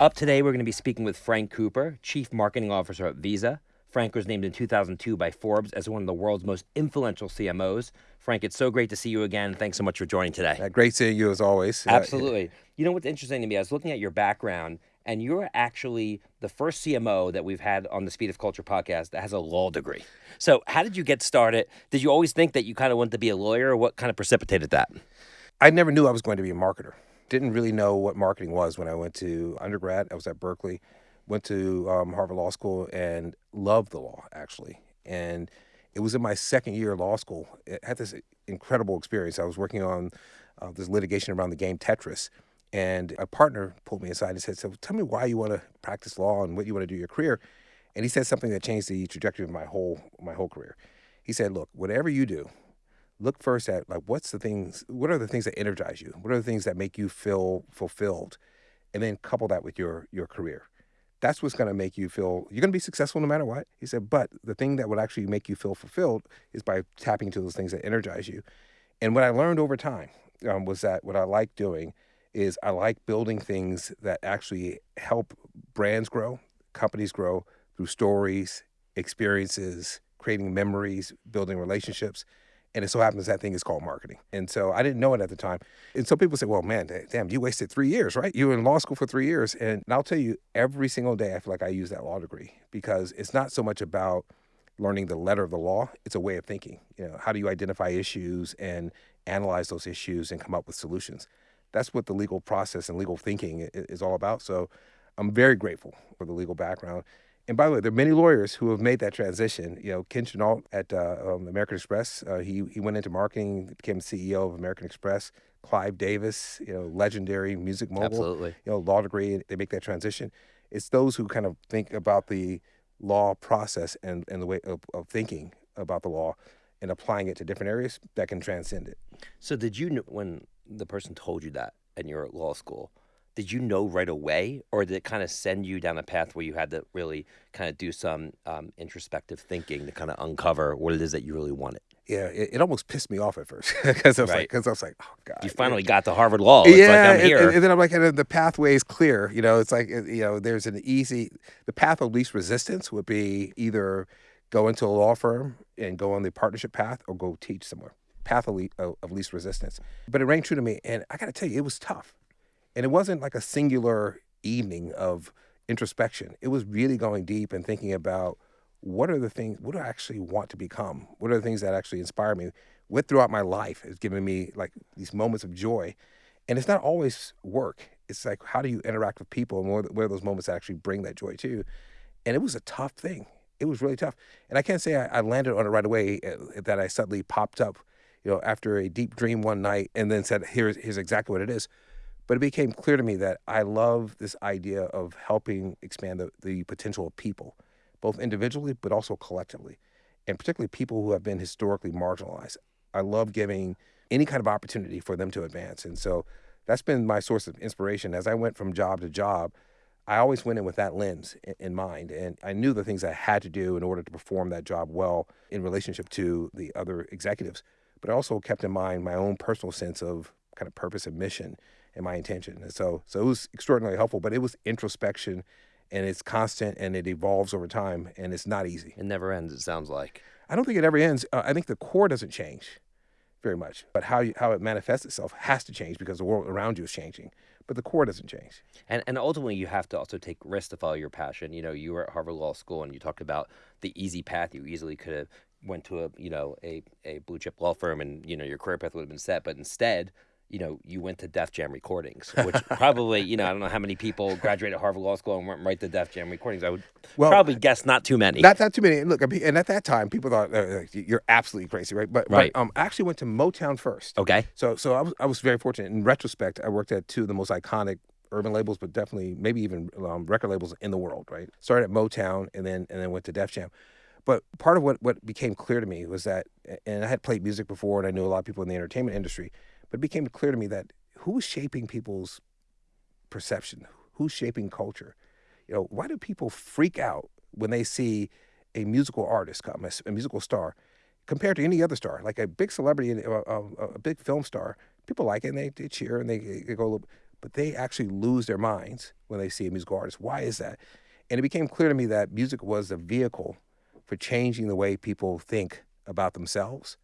Up today, we're going to be speaking with Frank Cooper, Chief Marketing Officer at Visa. Frank was named in 2002 by Forbes as one of the world's most influential CMOs. Frank, it's so great to see you again. Thanks so much for joining today. Uh, great seeing you as always. Uh, Absolutely. You know what's interesting to me? I was looking at your background, and you're actually the first CMO that we've had on the Speed of Culture podcast that has a law degree. So, how did you get started? Did you always think that you kind of wanted to be a lawyer, or what kind of precipitated that? I never knew I was going to be a marketer. Didn't really know what marketing was when I went to undergrad. I was at Berkeley, went to um, Harvard Law School, and loved the law actually. And it was in my second year of law school. I had this incredible experience. I was working on uh, this litigation around the game Tetris, and a partner pulled me aside and said, "So tell me why you want to practice law and what you want to do your career." And he said something that changed the trajectory of my whole my whole career. He said, "Look, whatever you do, look first at like what's the things what are the things that energize you? What are the things that make you feel fulfilled? And then couple that with your your career. That's what's going to make you feel you're going to be successful no matter what. He said but the thing that would actually make you feel fulfilled is by tapping into those things that energize you. And what i learned over time um, was that what i like doing is i like building things that actually help brands grow companies grow through stories experiences creating memories building relationships and it so happens that thing is called marketing. And so I didn't know it at the time. And so people say, well, man, damn, you wasted three years, right? You were in law school for three years. And I'll tell you, every single day, I feel like I use that law degree because it's not so much about learning the letter of the law, it's a way of thinking. You know, how do you identify issues and analyze those issues and come up with solutions? That's what the legal process and legal thinking is all about. So I'm very grateful for the legal background. And by the way, there are many lawyers who have made that transition. You know, Ken Chenault at uh, um, American Express, uh, he he went into marketing, became CEO of American Express. Clive Davis, you know, legendary music mogul, Absolutely. you know, law degree, they make that transition. It's those who kind of think about the law process and, and the way of, of thinking about the law and applying it to different areas that can transcend it. So, did you know when the person told you that and you're at law school? Did you know right away, or did it kind of send you down a path where you had to really kind of do some um, introspective thinking to kind of uncover what it is that you really wanted? Yeah, it, it almost pissed me off at first because I was right. like, because I was like, oh god, you finally got to Harvard Law. It's yeah, like, and, and, then I'm like, and the pathway is clear. You know, it's like you know, there's an easy, the path of least resistance would be either go into a law firm and go on the partnership path, or go teach somewhere. Path of least resistance. But it rang true to me, and I got to tell you, it was tough and it wasn't like a singular evening of introspection. It was really going deep and thinking about what are the things, what do I actually want to become? What are the things that actually inspire me? What throughout my life has given me like these moments of joy. And it's not always work. It's like, how do you interact with people and what are those moments actually bring that joy to? And it was a tough thing. It was really tough. And I can't say I, I landed on it right away, uh, that I suddenly popped up, you know, after a deep dream one night and then said, here's, here's exactly what it is. But it became clear to me that I love this idea of helping expand the, the potential of people, both individually but also collectively, and particularly people who have been historically marginalized. I love giving any kind of opportunity for them to advance. And so that's been my source of inspiration. As I went from job to job, I always went in with that lens in mind. And I knew the things I had to do in order to perform that job well in relationship to the other executives. But I also kept in mind my own personal sense of kind of purpose and mission and my intention. And so, so it was extraordinarily helpful, but it was introspection and it's constant and it evolves over time and it's not easy. It never ends, it sounds like. I don't think it ever ends. Uh, I think the core doesn't change very much, but how, you, how it manifests itself has to change because the world around you is changing. But the core doesn't change. And, and ultimately, you have to also take risks to follow your passion. You know, you were at Harvard Law School and you talked about the easy path. You easily could have went to a you know a, a blue chip law firm and you know your career path would have been set but instead you know, you went to Def Jam Recordings, which probably, you know, I don't know how many people graduated Harvard Law School and went right to Def Jam Recordings. I would well, probably guess not too many. Not that too many. And Look, and at that time, people thought uh, you're absolutely crazy, right? But, right. But, um, I actually went to Motown first. Okay. So, so I was, I was very fortunate. In retrospect, I worked at two of the most iconic urban labels, but definitely maybe even um, record labels in the world, right? Started at Motown and then and then went to Def Jam. But part of what, what became clear to me was that, and I had played music before, and I knew a lot of people in the entertainment industry, but it became clear to me that who's shaping people's perception? Who's shaping culture? You know, why do people freak out when they see a musical artist come, a, a musical star, compared to any other star, like a big celebrity, a, a, a, big film star? People like it and they, they cheer and they, they go. but they actually lose their minds when they see a musical artist. Why is that? And it became clear to me that music was a vehicle for changing the way people think about themselves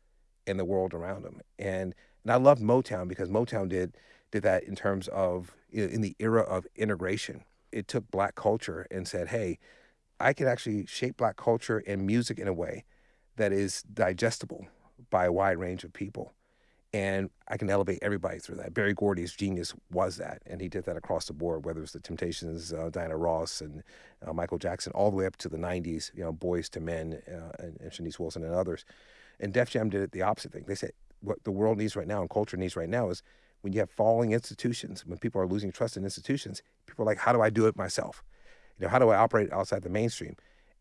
and the world around them. And and I loved Motown because Motown did did that in terms of in the era of integration. It took black culture and said, "Hey, I can actually shape black culture and music in a way that is digestible by a wide range of people." And I can elevate everybody through that. Berry Gordy's genius was that, and he did that across the board. Whether it's the Temptations, uh, Diana Ross, and uh, Michael Jackson, all the way up to the '90s, you know, Boyz II Men, uh, and, and Shanice Wilson and others. And Def Jam did it the opposite thing. They said, what the world needs right now and culture needs right now is when you have falling institutions, when people are losing trust in institutions, people are like, how do I do it myself? You know, how do I operate outside the mainstream?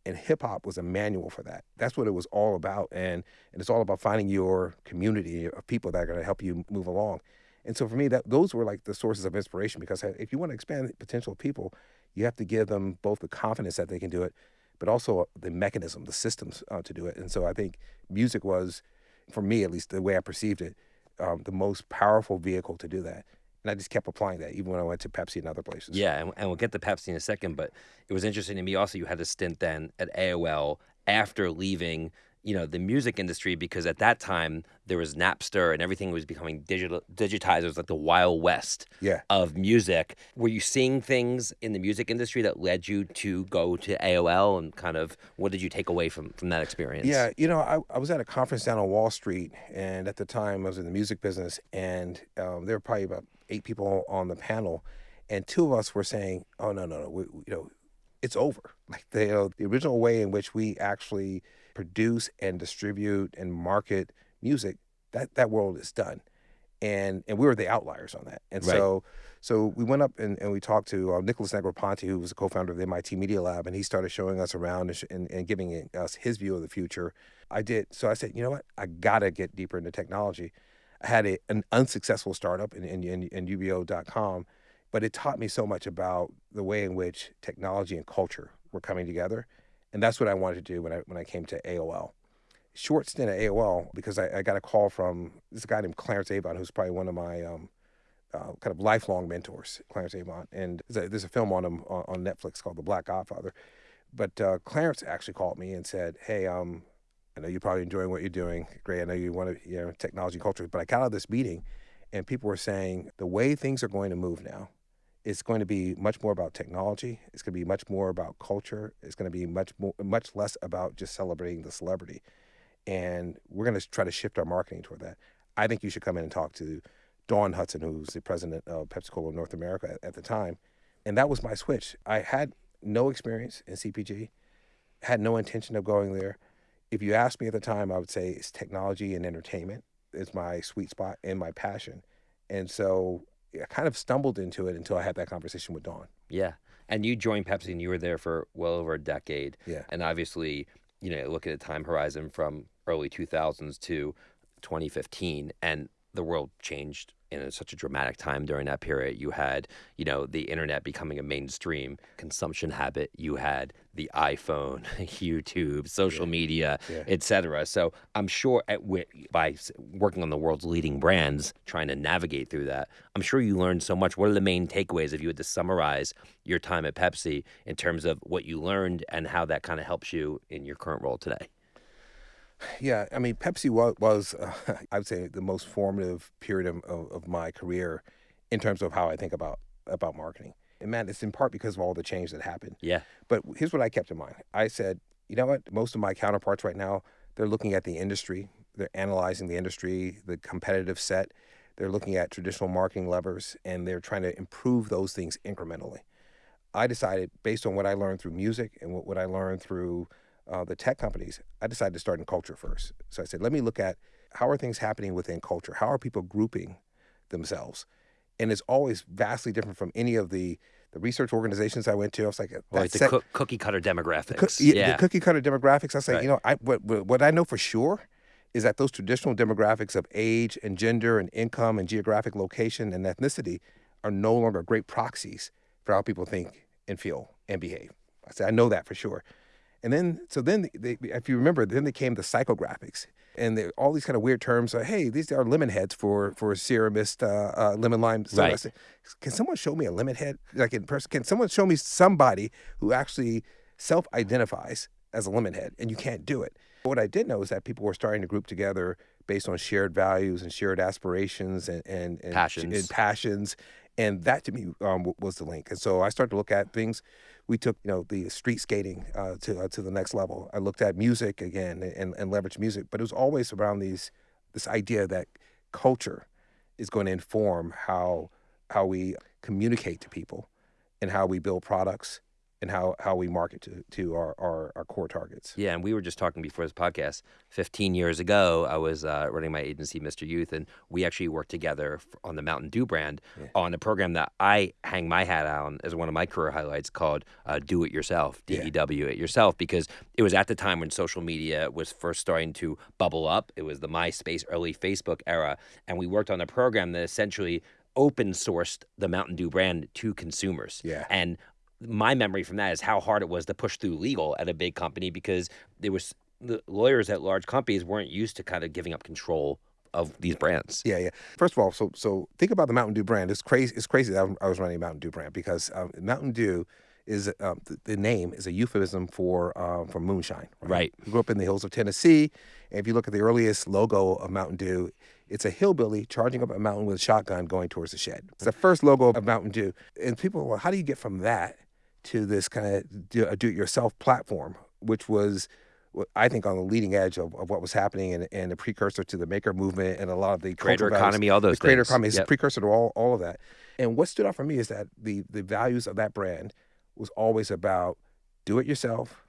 And hip hop was a manual for that. That's what it was all about. And, and it's all about finding your community of people that are going to help you move along. And so for me, that those were like the sources of inspiration because if you want to expand the potential of people, you have to give them both the confidence that they can do it, but also the mechanism, the systems uh, to do it. And so I think music was for me at least, the way I perceived it, um, the most powerful vehicle to do that. And I just kept applying that even when I went to Pepsi and other places. Yeah, and, and we'll get to Pepsi in a second, but it was interesting to me also you had a stint then at AOL after leaving you know the music industry because at that time there was Napster and everything was becoming digital digitized. It was like the wild west yeah. of music. Were you seeing things in the music industry that led you to go to AOL and kind of what did you take away from from that experience? Yeah, you know, I, I was at a conference down on Wall Street, and at the time I was in the music business, and um, there were probably about eight people on the panel, and two of us were saying, "Oh no, no, no, we, you know, it's over." Like the you know, the original way in which we actually produce and distribute and market music, that that world is done. And and we were the outliers on that. And right. so so we went up and, and we talked to uh, Nicholas Negroponte, who was a co-founder of the MIT Media Lab, and he started showing us around and, and, and giving us his view of the future. I did. So I said, you know what? I got to get deeper into technology. I had a, an unsuccessful startup in, in, in, in UBO.com, but it taught me so much about the way in which technology and culture were coming together and that's what I wanted to do when I when I came to AOL. Short stint at AOL because I, I got a call from this guy named Clarence Avant, who's probably one of my um, uh, kind of lifelong mentors, Clarence Avant. And there's a, there's a film on him on, on, Netflix called The Black Godfather. But uh, Clarence actually called me and said, "Hey, um, I know you're probably enjoying what you're doing. Great. I know you want to, you know, technology culture. But I got out of this meeting, and people were saying the way things are going to move now it's going to be much more about technology. It's going to be much more about culture. It's going to be much more, much less about just celebrating the celebrity. And we're going to try to shift our marketing toward that. I think you should come in and talk to Dawn Hudson, who's the president of PepsiCo North America at, at the time. And that was my switch. I had no experience in CPG, had no intention of going there. If you asked me at the time, I would say it's technology and entertainment is my sweet spot and my passion. And so I kind of stumbled into it until I had that conversation with Dawn. Yeah. And you joined Pepsi and you were there for well over a decade. Yeah. And obviously, you know, look at the time horizon from early 2000s to 2015 and the world changed in such a dramatic time during that period. You had, you know, the internet becoming a mainstream consumption habit. You had the iPhone, YouTube, social yeah. media, yeah. etc. So I'm sure at, by working on the world's leading brands, trying to navigate through that, I'm sure you learned so much. What are the main takeaways if you had to summarize your time at Pepsi in terms of what you learned and how that kind of helps you in your current role today? Yeah, I mean, Pepsi was, was uh, I would say, the most formative period of, of, of, my career in terms of how I think about about marketing. And man, it's in part because of all the change that happened. Yeah. But here's what I kept in mind. I said, you know what? Most of my counterparts right now, they're looking at the industry. They're analyzing the industry, the competitive set. They're looking at traditional marketing levers, and they're trying to improve those things incrementally. I decided, based on what I learned through music and what, what I learned through uh, the tech companies, I decided to start in culture first. So I said, let me look at how are things happening within culture? How are people grouping themselves? And it's always vastly different from any of the the research organizations I went to. I was like, like the co- cookie cutter demographics. The, co- yeah, the cookie cutter demographics. I say, right. you know, I what, what I know for sure is that those traditional demographics of age and gender and income and geographic location and ethnicity are no longer great proxies for how people think and feel and behave. I say, I know that for sure. And then, so then, they, if you remember, then they came the psychographics and they, all these kind of weird terms. Like, hey, these are lemon heads for for Sierra Mist uh, uh, lemon lime. soda." I Right. said, can someone show me a lemon head, like in person? Can someone show me somebody who actually self-identifies as a lemon head? And you can't do it. What I did know is that people were starting to group together based on shared values and shared aspirations and and, and Passions. and passions. And that to me um, was the link. And so I started to look at things. We took, you know, the street skating uh, to uh, to the next level. I looked at music again and, and leveraged music, but it was always around these this idea that culture is going to inform how how we communicate to people and how we build products and how, how we market to, to our, our, our core targets. Yeah, and we were just talking before this podcast. Fifteen years ago, I was uh, running my agency, Mr. Youth, and we actually worked together on the Mountain Dew brand on a program that I hang my hat on as one of my career highlights called uh, "Do It Yourself," D E W It Yourself, because it was at the time when social media was first starting to bubble up. It was the MySpace, early Facebook era, and we worked on a program that essentially open sourced the Mountain Dew brand to consumers. Yeah. And my memory from that is how hard it was to push through legal at a big company because there was the lawyers at large companies weren't used to kind of giving up control of these brands. Yeah, yeah. First of all, so so think about the Mountain Dew brand. It's crazy. It's crazy that I'm- was running a Mountain Dew brand because um, Mountain Dew is um, the, the name is a euphemism for um, for moonshine. Right. We grew up in the hills of Tennessee, and if you look at the earliest logo of Mountain Dew, it's a hillbilly charging up a mountain with a shotgun going towards the shed. It's the first logo of Mountain Dew, and people, well, how do you get from that to this kind of do, a do-it-yourself platform, which was I think on the leading edge of, of what was happening and, and a precursor to the maker movement and a lot of the Creator values. economy, all those the creator things. economy is a Yep. precursor to all, all of that. And what stood out for me is that the the values of that brand was always about do it yourself,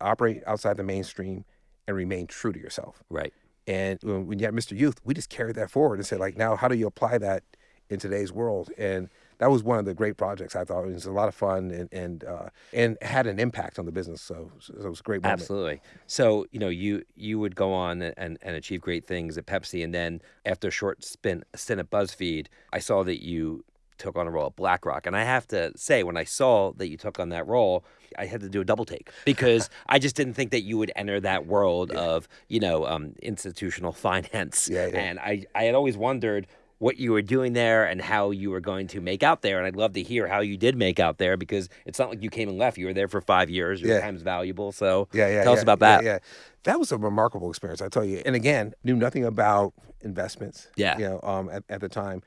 operate outside the mainstream, and remain true to yourself. Right. And when, when you had Mr. Youth, we just carried that forward and said, like, now how do you apply that in today's world? And that was one of the great projects I thought. It was a lot of fun and and uh, and had an impact on the business. So, so it was a great moment. Absolutely. So you know, you you would go on and, and achieve great things at Pepsi, and then after a short spin, stint at BuzzFeed, I saw that you took on a role at BlackRock, and I have to say, when I saw that you took on that role, I had to do a double take because I just didn't think that you would enter that world of you know um, institutional finance, Yeah, yeah. and I I had always wondered. What you were doing there and how you were going to make out there, and I'd love to hear how you did make out there because it's not like you came and left. You were there for five years. Your Yeah. time's valuable. So Yeah, yeah. Tell us yeah, about yeah, that. Yeah, that was a remarkable experience, I tell you. And again, knew nothing about investments. Yeah. you know, um, at, at the time.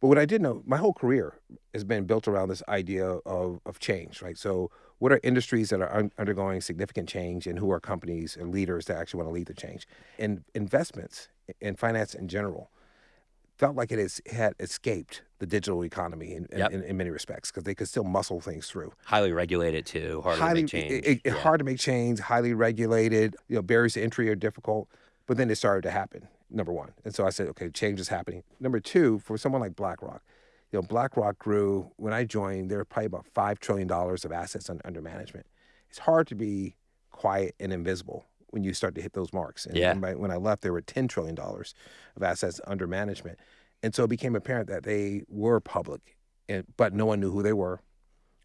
But what I did know, my whole career has been built around this idea of of change, right? So, what are industries that are un- undergoing significant change, and who are companies and leaders that actually want to lead the change? And investments and finance in general felt like it has, had escaped the digital economy in, in, Yep. in, in many respects because they could still muscle things through highly regulated too, hard to make change. it- it- Yeah. hard to make change, highly regulated. You know, barriers to entry are difficult. But then it started to happen. Number one, and so I said, okay, change is happening. Number two, for someone like BlackRock, you know, BlackRock grew when I joined. There were probably about five trillion dollars of assets un- under management. It's hard to be quiet and invisible when you start to hit those marks. And Yeah. when I- when I left, there were ten trillion dollars of assets under management, and so it became apparent that they were public, and, but no one knew who they were,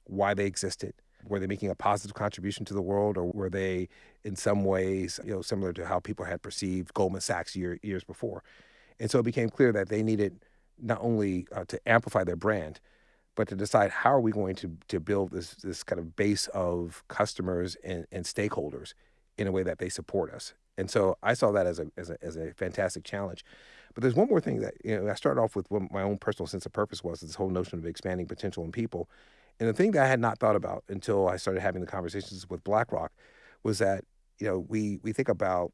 why they existed. Were they making a positive contribution to the world, or were they, in some ways, you know, similar to how people had perceived Goldman Sachs year, years before? And so it became clear that they needed not only uh, to amplify their brand, but to decide how are we going to to build this this kind of base of customers and, and stakeholders in a way that they support us. And so I saw that as a, as a as a fantastic challenge. But there's one more thing that you know I started off with what my own personal sense of purpose was this whole notion of expanding potential in people. And the thing that I had not thought about until I started having the conversations with BlackRock was that you know we we think about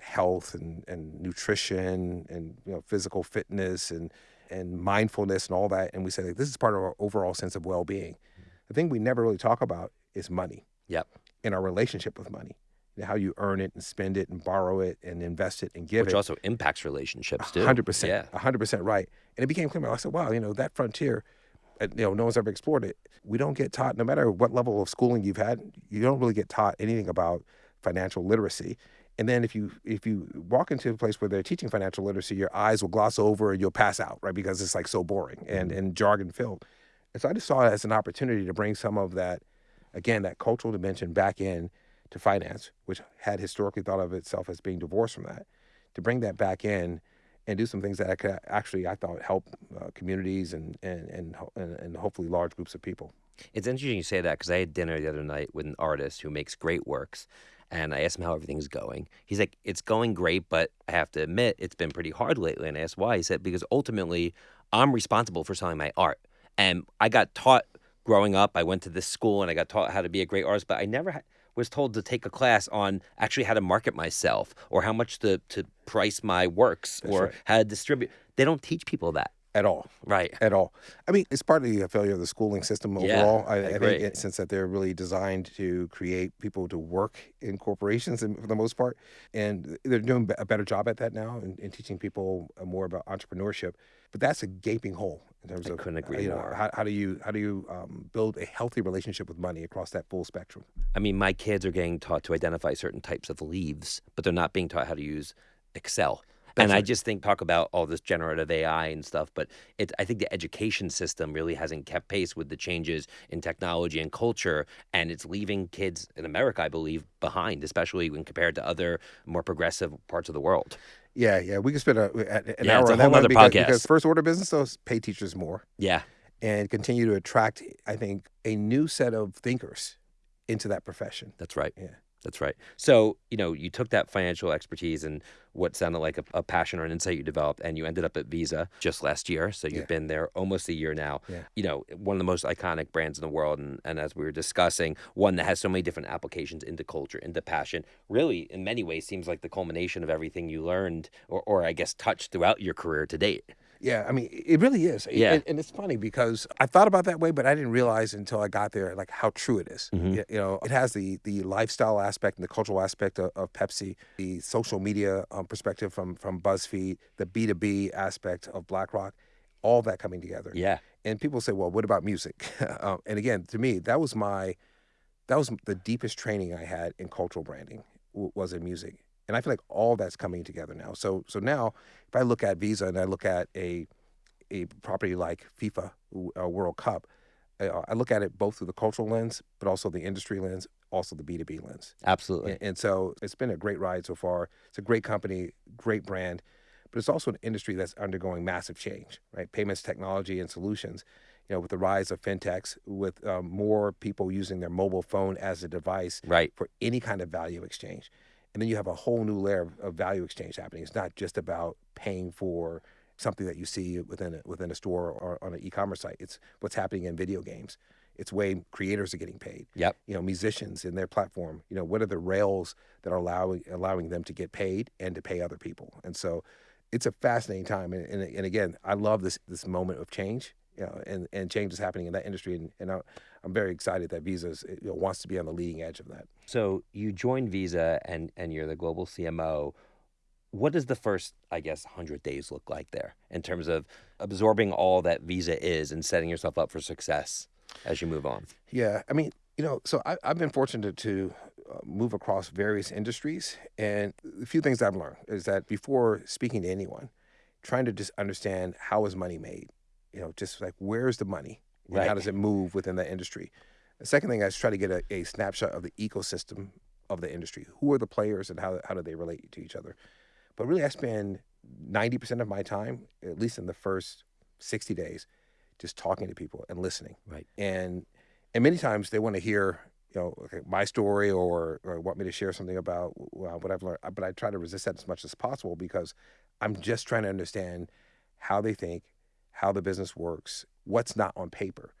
health and, and nutrition and you know physical fitness and and mindfulness and all that and we say like, this is part of our overall sense of well-being mm. the thing we never really talk about is money Yep. and our relationship with money how you earn it and spend it and borrow it and invest it and give Which it Which also impacts relationships too. hundred percent, Yeah. hundred percent right. And it became clear. I said, "Wow, you know that frontier, you know, no one's ever explored it. We don't get taught, no matter what level of schooling you've had, you don't really get taught anything about financial literacy. And then if you if you walk into a place where they're teaching financial literacy, your eyes will gloss over and you'll pass out, right? Because it's like so boring and mm-hmm. and jargon filled. And so I just saw it as an opportunity to bring some of that, again, that cultural dimension back in to finance, which had historically thought of itself as being divorced from that, to bring that back in and do some things that I could actually I thought help uh, communities and, and and and hopefully large groups of people. It's interesting you say that because I had dinner the other night with an artist who makes great works, and I asked him how everything's going. He's like, "It's going great, but I have to admit it's been pretty hard lately." And I asked why. He said, "Because ultimately, I'm responsible for selling my art, and I got taught." Growing up, I went to this school and I got taught how to be a great artist, but I never had was told to take a class on actually how to market myself or how much to, to price my works That's or right. how to distribute. They don't teach people that. At all. Right. At all. I mean, it's partly a failure of the schooling system Yeah, overall. I I, I agree. think it, since that they're really designed to create people to work in corporations in, for the most part, and they're doing a better job at that now and, and teaching people uh, more about entrepreneurship. But that's a gaping hole in terms I of couldn't uh, agree you know, more. how, how do you how do you um, build a healthy relationship with money across that full spectrum? I mean, my kids are getting taught to identify certain types of leaves, but they're not being taught how to use Excel. And I just think talk about all this generative AI and stuff, but it I think the education system really hasn't kept pace with the changes in technology and culture, and it's leaving kids in America, I believe, behind, especially when compared to other more progressive parts of the world. Yeah, yeah, we could spend a, an Yeah, hour on that one because, podcast. because first order business though is pay teachers more. Yeah, and continue to attract, I think, a new set of thinkers into that profession. that's right. Yeah. That's right. So, you know, you took that financial expertise and what sounded like a, a passion or an insight you developed, and you ended up at Visa just last year. So you've Yeah. been there almost a year now. Yeah. You know, one of the most iconic brands in the world. And, and as we were discussing, one that has so many different applications into culture, into passion, really, in many ways, seems like the culmination of everything you learned or, or I guess, touched throughout your career to date. Yeah, I mean, it really is. Yeah. And, and it's funny because I thought about that way, but I didn't realize until I got there, like how true it is. Mhm. Y- You know, it has the the lifestyle aspect and the cultural aspect of, of Pepsi, the social media um, perspective from from BuzzFeed, the B two B aspect of BlackRock, all that coming together. Yeah. And people say, well, what about music? um, and again, to me, that was my, that was the deepest training I had in cultural branding w- was in music. And I feel like all that's coming together now. So, so now if I look at Visa and I look at a, a property like FIFA uh, World Cup, uh, I look at it both through the cultural lens, but also the industry lens, also the B2B lens. Absolutely. And, and so it's been a great ride so far. It's a great company, great brand, but it's also an industry that's undergoing massive change, right? Payments, technology, and solutions. You know, with the rise of fintechs, with um, more people using their mobile phone as a device Right. for any kind of value exchange, and then you have a whole new layer of, of value exchange happening. It's not just about paying for something that you see within a, within a store or on an e-commerce site. It's what's happening in video games. It's way creators are getting paid Yep. you know musicians in their platform you know what are the rails that are allowing allowing them to get paid and to pay other people and so it's a fascinating time and, and, and again i love this this moment of change you know and, and change is happening in that industry and, and I, i'm very excited that visa you know, wants to be on the leading edge of that So you joined Visa and, and you're the global CMO. What does the first, I guess, 100 days look like there in terms of absorbing all that Visa is and setting yourself up for success as you move on? Yeah, I mean, you know, so I, I've been fortunate to uh, move across various industries, and a few things I've learned is that before speaking to anyone, trying to just understand how is money made, you know, just like where's the money, and Right. how does it move within that industry. The second thing is try to get a, a snapshot of the ecosystem of the industry. Who are the players, and how how do they relate to each other? But really, I spend ninety percent of my time, at least in the first sixty days, just talking to people and listening Right. and and many times they want to hear you know okay, my story or, or want me to share something about well, what I've learned but I try to resist that as much as possible because I'm just trying to understand how they think how the business works what's not on paper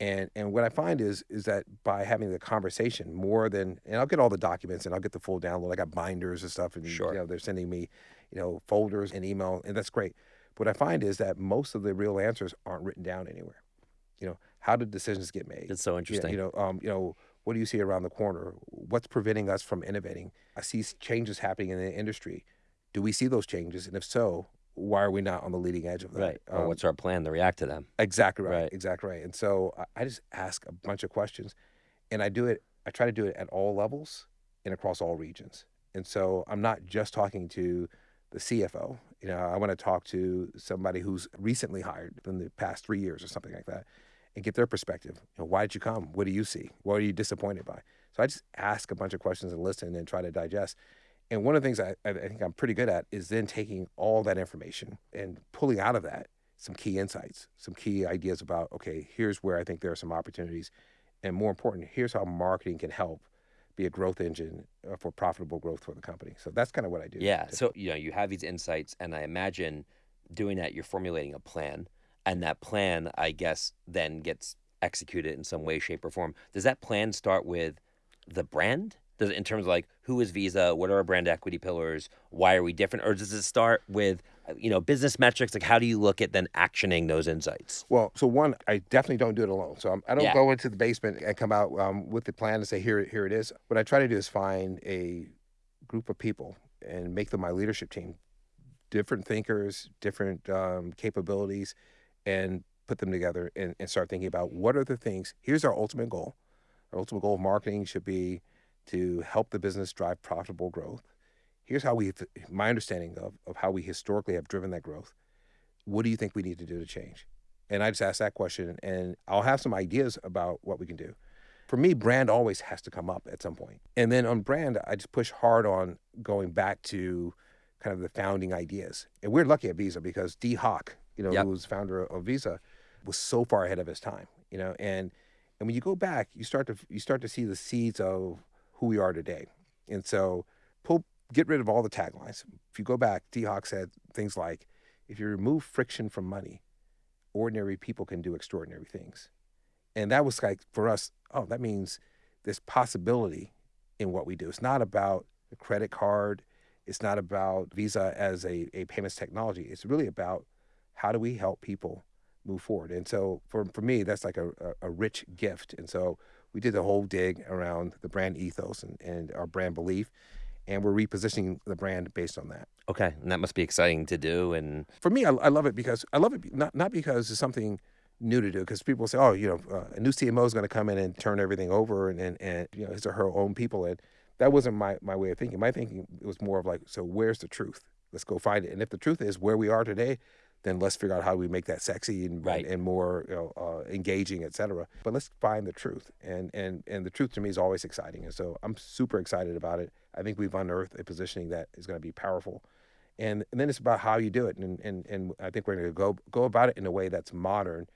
and and what I find is is that by having the conversation more than and I'll get all the documents and I'll get the full download I got binders and stuff and Sure. you know they're sending me you know folders and email and that's great what I find is that most of the real answers aren't written down anywhere you know how did decisions get made It's so interesting. you know, um, you know, what do you see around the corner? What's preventing us from innovating? I see changes happening in the industry. Do we see those changes? And if so, why are we not on the leading edge of that? right. Um, what's our plan to react to them? exactly right, Right. Exactly right. And so I, I just ask a bunch of questions, and I do it. I try to do it at all levels and across all regions. And so I'm not just talking to the CFO. You know, I want to talk to somebody who's recently hired in the past three years or something like that. and get their perspective. You know, why did you come? What do you see? What are you disappointed by? So I just ask a bunch of questions and listen and try to digest. And one of the things I, I think I'm pretty good at is then taking all that information and pulling out of that some key insights, some key ideas about, okay, here's where I think there are some opportunities. And more important, here's how marketing can help be a growth engine uh, for profitable growth for the company. So that's kind of what I do. Yeah. So, you know, you have these insights, and I imagine doing that, you're formulating a plan, and that plan, I guess, then gets executed in some way, shape, or form. Does that plan start with the brand? Does in terms of like who is Visa? What are our brand equity pillars? Why are we different? Or does it start with you know business metrics? Like how do you look at then actioning those insights? Well, so one, I definitely don't do it alone. So I'm, I do not Yeah. go into the basement and come out um, with the plan and say here here it is. What I try to do is find a group of people and make them my leadership team, different thinkers, different um, capabilities, and put them together and, and start thinking about what are the things. Here's our ultimate goal. Our ultimate goal of marketing should be to help the business drive profitable growth. Here's how we, my understanding of, of how we historically have driven that growth. What do you think we need to do to change? And I just ask that question, and I'll have some ideas about what we can do. For me, brand always has to come up at some point. And then on brand, I just push hard on going back to kind of the founding ideas. And we're lucky at Visa because Dee Hock, you know, Yep. who was founder of Visa, was so far ahead of his time. You know, and and when you go back, you start to you start to see the seeds of who we are today. And so pull get rid of all the taglines. If you go back, Dee Hock said things like, if you remove friction from money, ordinary people can do extraordinary things. And that was like for us, oh, that means there's possibility in what we do. It's not about the credit card. It's not about Visa as a, a payments technology. It's really about how do we help people move forward. And so for, for me, that's like a, a, a rich gift. And so we did the whole dig around the brand ethos and, and our brand belief. And we're repositioning the brand based on that Okay, and that must be exciting to do. And for me, I, I love it because I love it not not because it's something new to do. Because people say, oh, you know, uh, a new CMO is going to come in and turn everything over and, and and you know his or her own people. And that wasn't my my way of thinking. My thinking was more of like, so where's the truth? Let's go find it. And if the truth is where we are today, then let's figure out how we make that sexy and Right. and, and more you know, uh, engaging, et cetera. But let's find the truth. And and and the truth to me is always exciting. And so I'm super excited about it. I think we've unearthed a positioning that is going to be powerful and, and then it's about how you do it and, and, and i think we're going to go go about it in a way that's modern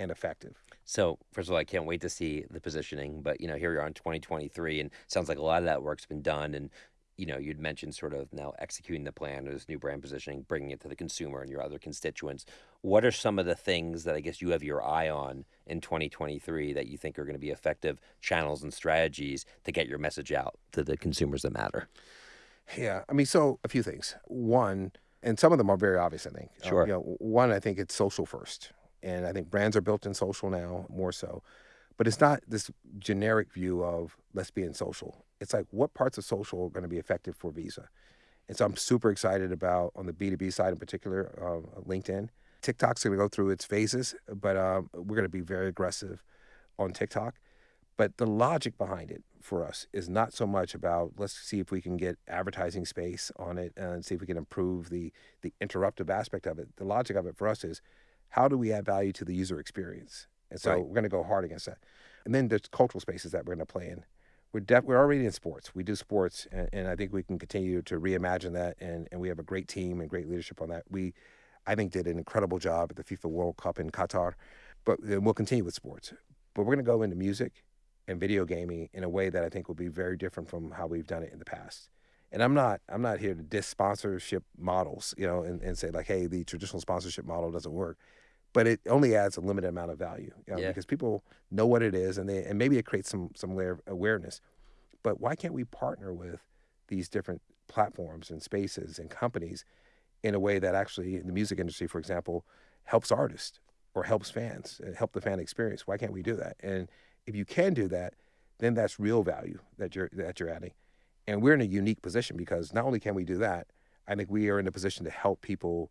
and effective so, first of all, I can't wait to see the positioning. But you know, here we are in 2023, and sounds like a lot of that work's been done. And you know, you'd mentioned sort of now executing the plan or this new brand positioning, bringing it to the consumer and your other constituents. What are some of the things that I guess you have your eye on in 2023 that you think are going to be effective channels and strategies to get your message out to the consumers that matter? yeah i mean so a few things one and some of them are very obvious i think Uh, Sure. you know, one i think it's social first and i think brands are built in social now more so but it's not this generic view of let's be in social it's like what parts of social are going to be effective for visa and so i'm super excited about on the b2b side in particular uh, linkedin tiktok's going to go through its phases but um, we're going to be very aggressive on tiktok but the logic behind it for us is not so much about let's see if we can get advertising space on it and see if we can improve the the interruptive aspect of it. The logic of it for us is how do we add value to the user experience? And so Right. we're going to go hard against that. And then there's cultural spaces that we're going to play in. We're def- we're already in sports. We do sports, and, and I think we can continue to reimagine that. And, and we have a great team and great leadership on that. We, I think, did an incredible job at the FIFA World Cup in Qatar, but we'll continue with sports. But we're going to go into music and video gaming in a way that I think will be very different from how we've done it in the past. And I'm not I'm not here to diss sponsorship models, you know, and, and say like, hey, the traditional sponsorship model doesn't work. But it only adds a limited amount of value, you know, Yeah. because people know what it is, and they and maybe it creates some some layer of awareness. But why can't we partner with these different platforms and spaces and companies in a way that actually, in the music industry, for example, helps artists or helps fans, uh, help the fan experience? Why can't we do that? And if you can do that, then that's real value that you're that you're adding. And we're in a unique position because not only can we do that, I think we are in a position to help people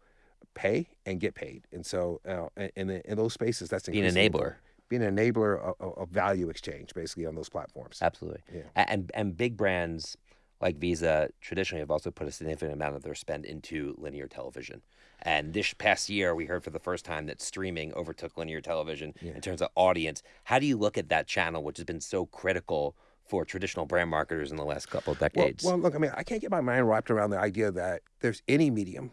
pay and get paid. And so, uh, in, in those spaces, that's Be an enabler. Being an enabler of, of- value exchange, basically on those platforms. Absolutely. Yeah. And and big brands like Visa traditionally have also put a significant amount of their spend into linear television. And this past year, we heard for the first time that streaming overtook linear television Yeah. in terms of audience. How do you look at that channel, which has been so critical for traditional brand marketers in the last couple of Well, decades? well, look, I mean, I can't get my mind wrapped around the idea that there's any medium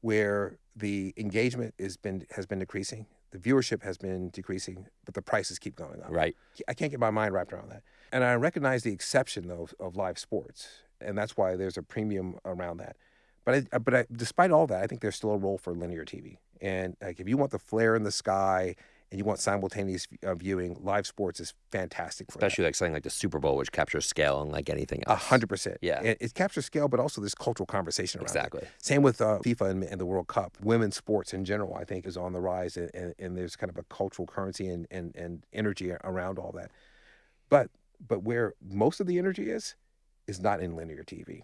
where the engagement has been has been decreasing, the viewership has been decreasing, but the prices keep going up. right. I can't get my mind wrapped around that. And I recognize the exception though of live sports, and that's why there's a premium around that. But I, but I, despite all that, I think there's still a role for linear TV. And like if you want the flare in the sky and you want simultaneous uh, viewing, live sports is fantastic for that. Especially like something like the Super Bowl, which captures scale unlike anything A else. hundred percent. Yeah. It, it captures scale, but also this cultural conversation around it. Exactly. Same with uh, FIFA and, and the World Cup. Women's sports in general, I think, is on the rise, and, and, and there's kind of a cultural currency and, and, and energy around all that. But but where most of the energy is, is not in linear TV.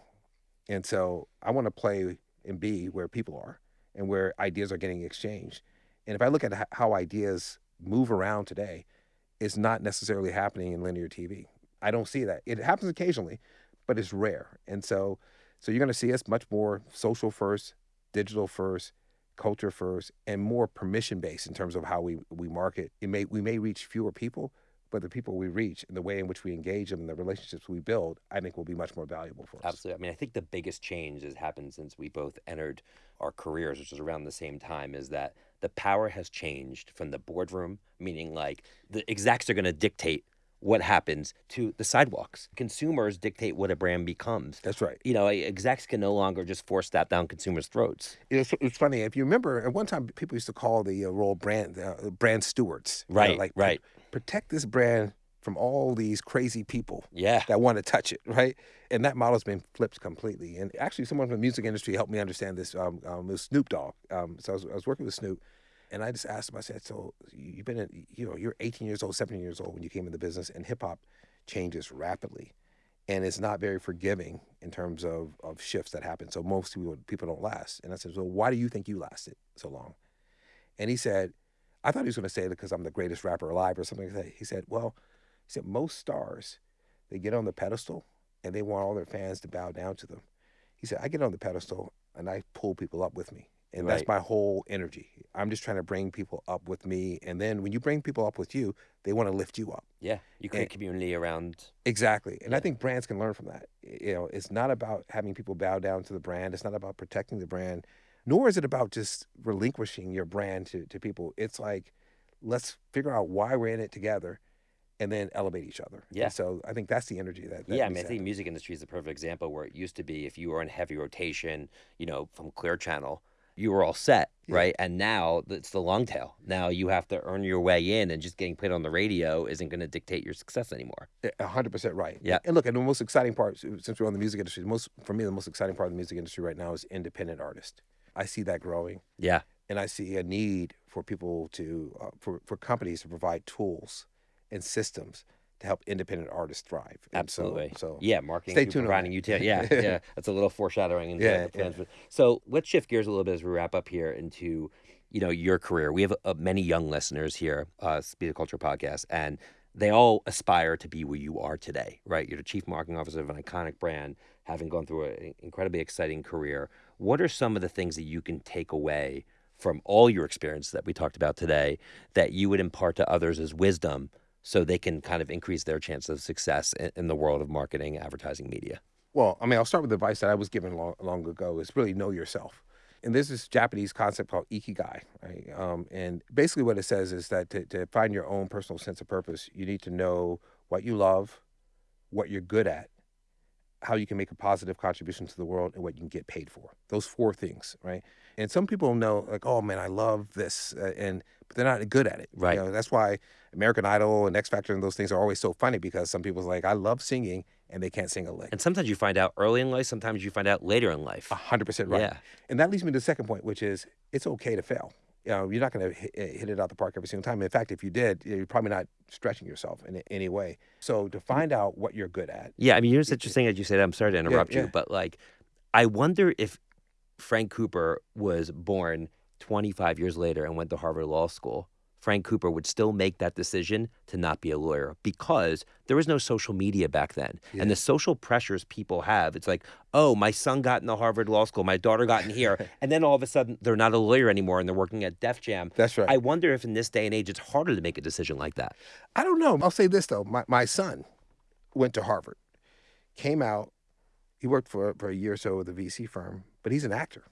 And so I want to play and be where people are and where ideas are getting exchanged. And if I look at how ideas move around today, it's not necessarily happening in linear TV. I don't see that. It happens occasionally, but it's rare. And so so you're going to see us much more social first, digital first, culture first, and more permission based in terms of how we, we market. It may we may reach fewer people, but the people we reach and the way in which we engage them and the relationships we build, I think will be much more valuable for us. Absolutely. I mean, I think the biggest change has happened since we both entered our careers, which was around the same time, is that the power has changed from the boardroom, meaning like the execs are going to dictate what happens, to the sidewalks. Consumers dictate what a brand becomes. That's right. You know, execs can no longer just force that down consumers' throats. It's, it's funny if you remember at one time people used to call the uh, role brand uh, brand stewards. you know, Right, like right. Protect this brand from all these crazy people Yeah. that want to touch it, right? And that model's been flipped completely. And actually, someone from the music industry helped me understand this. Um, um, it was Snoop Dogg. Um, so I was, I was working with Snoop, and I just asked him. I said, "So you've been, in, you know, you're 18 years old, 17 years old when you came in the business, and hip hop changes rapidly, and it's not very forgiving in terms of of shifts that happen. So most people people don't last." And I said, "Well, why do you think you lasted so long?" And he said, "I thought he was going to say it because I'm the greatest rapper alive or something like that." He said, "Well." He said most stars, they get on the pedestal and they want all their fans to bow down to them. He said, I get on the pedestal and I pull people up with me. And Right. that's my whole energy. I'm just trying to bring people up with me. And then when you bring people up with you, they want to lift you up. Yeah. You create community around. Exactly. And I think brands can learn from that. You know, it's not about having people bow down to the brand. It's not about protecting the brand, nor is it about just relinquishing your brand to, to people. It's like, let's figure out why we're in it together and then elevate each other. And Yeah. so I think that's the energy that, that yeah, I mean, I think music industry is the perfect example where it used to be if you were in heavy rotation, you know, from Clear Channel, you were all set, Yeah. right? And now it's the long tail. Now you have to earn your way in, and just getting played on the radio isn't going to dictate your success anymore. A hundred percent right. Yeah. And look, and the most exciting part, since we're on the music industry, the most for me, the most exciting part of the music industry right now is independent artists. I see that growing, Yeah, and I see a need for people to, uh, for for companies to provide tools and systems to help independent artists thrive. And absolutely. So, yeah, marketing stay tuned providing utility. Yeah, yeah, that's a little foreshadowing into Yeah, the plans. But- So let's shift gears a little bit as we wrap up here into, you know, your career. We have uh, many young listeners here, uh, Speed of Culture podcast, and they all aspire to be where you are today, right? You're the chief marketing officer of an iconic brand, having gone through an incredibly exciting career. What are some of the things that you can take away from all your experience that we talked about today that you would impart to others as wisdom so they can kind of increase their chance of success in, in the world of marketing, advertising, media? Well, I mean, I'll start with the advice that I was given long, long ago is really know yourself. And there's this Japanese concept called ikigai, right? Um, and basically what it says is that to, to find your own personal sense of purpose, you need to know what you love, what you're good at, how you can make a positive contribution to the world, and what you can get paid for. Those four things, right? And some people know, like, oh man, I love this, uh, and but they're not good at it. Right. You know, that's why American Idol and X Factor and those things are always so funny because some people's like, I love singing, and they can't sing a lick. And sometimes you find out early in life, sometimes you find out later in life. A hundred percent right. Yeah. And that leads me to the second point, which is it's okay to fail. You know, you're not going to hit, eh, hit it out the park every single time. In fact, if you did, you're probably not stretching yourself in any way. So to mm. find out what you're good at, Yeah, I mean, it's interesting as you said. I'm sorry to interrupt yeah. you, but like, I wonder if Frank Cooper was born 25 years later and went to Harvard Law School Frank Cooper would still make that decision to not be a lawyer because there was no social media back then. Yeah. And the social pressures people have, it's like, oh, my son got into Harvard Law School, my daughter got in here. and then all of a sudden they're not a lawyer anymore and they're working at Def Jam. That's right. I wonder if in this day and age it's harder to make a decision like that. I don't know. I'll say this though. My, my son went to Harvard, came out, he worked for, for a year or so with a VC firm, but he's an actor.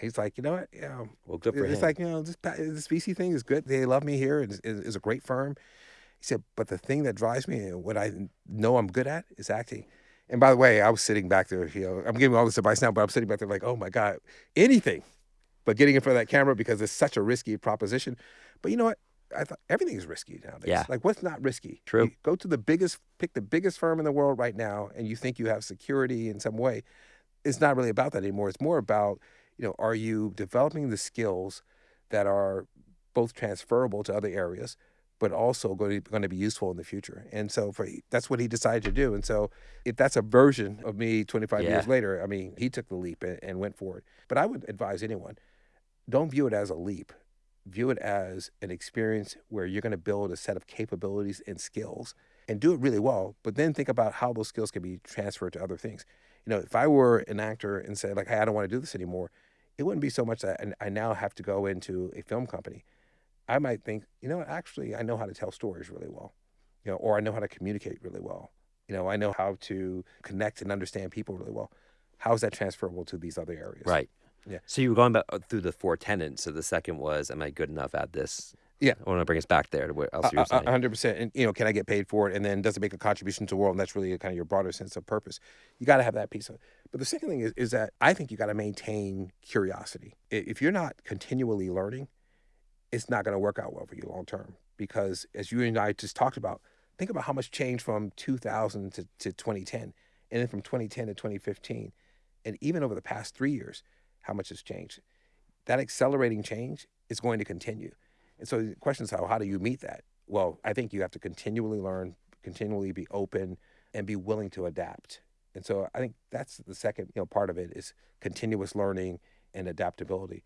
He's like, you know what? Yeah, um, well, good for it's him. like, you know, this, this VC thing is good. They love me here. It's, it's a great firm. He said, but the thing that drives me and what I know I'm good at is acting. And by the way, I was sitting back there, you know, I'm giving all this advice now, but I'm sitting back there like, oh my God, anything but getting in front of that camera because it's such a risky proposition. But you know what? I thought everything is risky nowadays. Yeah. Like what's not risky? True. You go to the biggest, pick the biggest firm in the world right now, and you think you have security in some way. It's not really about that anymore. It's more about you know, are you developing the skills that are both transferable to other areas, but also going to, going to be useful in the future? And so for that's what he decided to do. And so if that's a version of me 25 Yeah. years later, I mean, he took the leap and, and went for it. But I would advise anyone, don't view it as a leap. View it as an experience where you're going to build a set of capabilities and skills and do it really well. But then think about how those skills can be transferred to other things. You know, if I were an actor and said like, "Hey, I don't want to do this anymore," it wouldn't be so much that I- I now have to go into a film company. I might think, you know, actually, I know how to tell stories really well, you know, or I know how to communicate really well. You know, I know how to connect and understand people really well. How is that transferable to these other areas? Right. Yeah. So you were going back uh, through the four tenets. So the second was, am I good enough at this? Yeah. I want to bring us back there to what else you were A saying. hundred percent. And you know, can I get paid for it? And then does it make a contribution to the world? And that's really kind of your broader sense of purpose. You got to have that piece of it. But the second thing is, is that I think you got to maintain curiosity. If you're not continually learning, it's not going to work out well for you long term. Because as you and I just talked about, think about how much changed from 2000 to, to 2010, and then from 2010 to 2015, and even over the past three years, how much has changed. That accelerating change is going to continue. And so the question is how how do you meet that? Well, I think you have to continually learn, continually be open, and be willing to adapt. And so I think that's the second you know part of it is continuous learning and adaptability.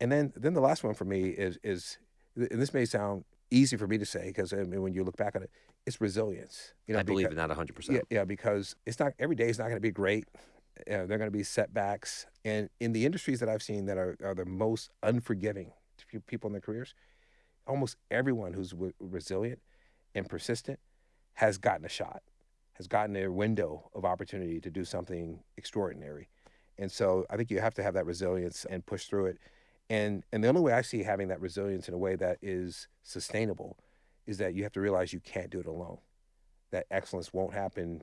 And then then the last one for me is is and this may sound easy for me to say because I mean when you look back on it, it's resilience. You know, I believe beca- in that 100%. yeah, yeah, because it's not every day is not going to be great. You know, there are going to be setbacks, and in the industries that I've seen that are, are the most unforgiving to people in their careers, almost everyone who's w- resilient and persistent has gotten a shot, has gotten a window of opportunity to do something extraordinary. And so I think you have to have that resilience and push through it. And and the only way I see having that resilience in a way that is sustainable is that you have to realize you can't do it alone. That excellence won't happen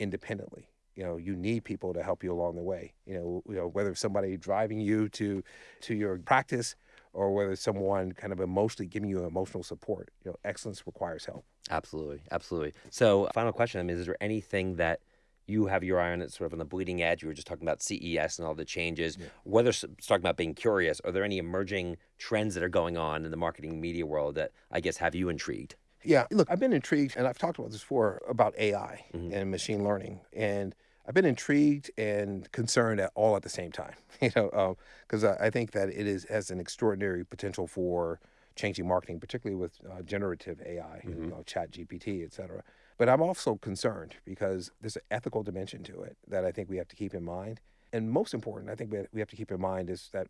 independently. You know, you need people to help you along the way. You know, you know whether somebody driving you to to your practice or whether it's someone kind of emotionally giving you emotional support. You know, excellence requires help. Absolutely, absolutely. So, final question: I mean, is there anything that you have your eye on that's sort of on the bleeding edge? You were just talking about CES and all the changes. Whether s- talking about being curious, are there any emerging trends that are going on in the marketing media world that I guess have you intrigued? Yeah, look, I've been intrigued, and I've talked about this before about AI Mhm. and machine learning, and I've been intrigued and concerned at all at the same time. You know, because I I think that it is has an extraordinary potential for changing marketing, particularly with uh, generative AI, you Mhm. know, Chat GPT, et cetera. But I'm also concerned because there's an ethical dimension to it that I think we have to keep in mind. And most important, I think we we have to keep in mind is that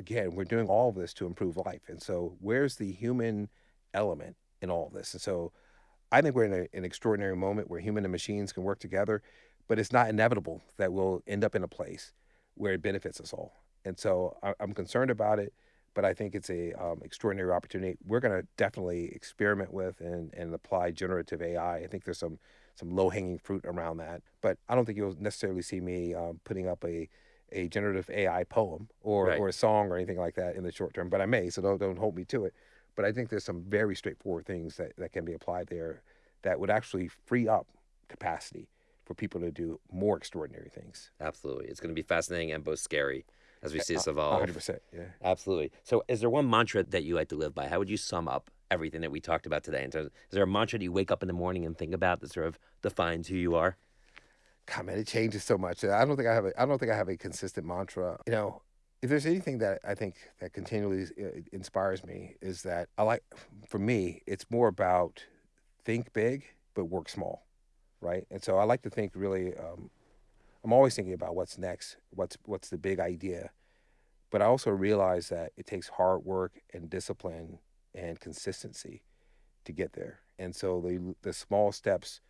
again, we're doing all of this to improve life, and so where's the human element in all of this? And so I think we're in a, an extraordinary moment where human and machines can work together, but it's not inevitable that we'll end up in a place where it benefits us all. And so I, I'm concerned about it, but I think it's a um, extraordinary opportunity. We're going to definitely experiment with and, and apply generative AI. I think there's some some low hanging fruit around that, but I don't think you'll necessarily see me um, putting up a a generative AI poem or, Right. or a song or anything like that in the short term. But I may, so don't don't hold me to it. But I think there's some very straightforward things that, that can be applied there that would actually free up capacity for people to do more extraordinary things. Absolutely, it's going to be fascinating and both scary as we see this evolve. hundred percent. Yeah. Absolutely. So, is there one mantra that you like to live by? How would you sum up everything that we talked about today? In terms, is there a mantra that you wake up in the morning and think about that sort of defines who you are? God, man, it changes so much. I don't think I have a. I don't think I have a consistent mantra. You know, if there's anything that I think that continually uh, inspires me is that I like, for me, it's more about think big but work small, right? And so I like to think really. Um, I'm always thinking about what's next, what's what's the big idea, but I also realize that it takes hard work and discipline and consistency to get there. And so the the small steps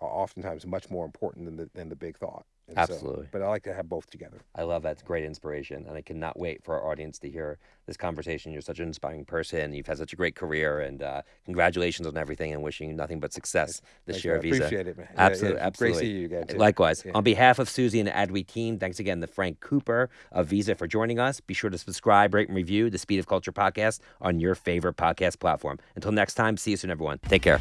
are oftentimes much more important than the than the big thought. And Absolutely. So, but I like to have both together. I love that. It's great inspiration. And I cannot wait for our audience to hear this conversation. You're such an inspiring person. You've had such a great career. And uh, congratulations on everything and wishing you nothing but success this Thanks, year at Visa. Appreciate it, man. Absolutely. yeah. absolutely. Great seeing you again. Too. Likewise. Yeah. On behalf of Susie and the Adweek team, thanks again to Frank Cooper of Visa for joining us. Be sure to subscribe, rate, and review the Speed of Culture podcast on your favorite podcast platform. Until next time, see you soon, everyone. Take care.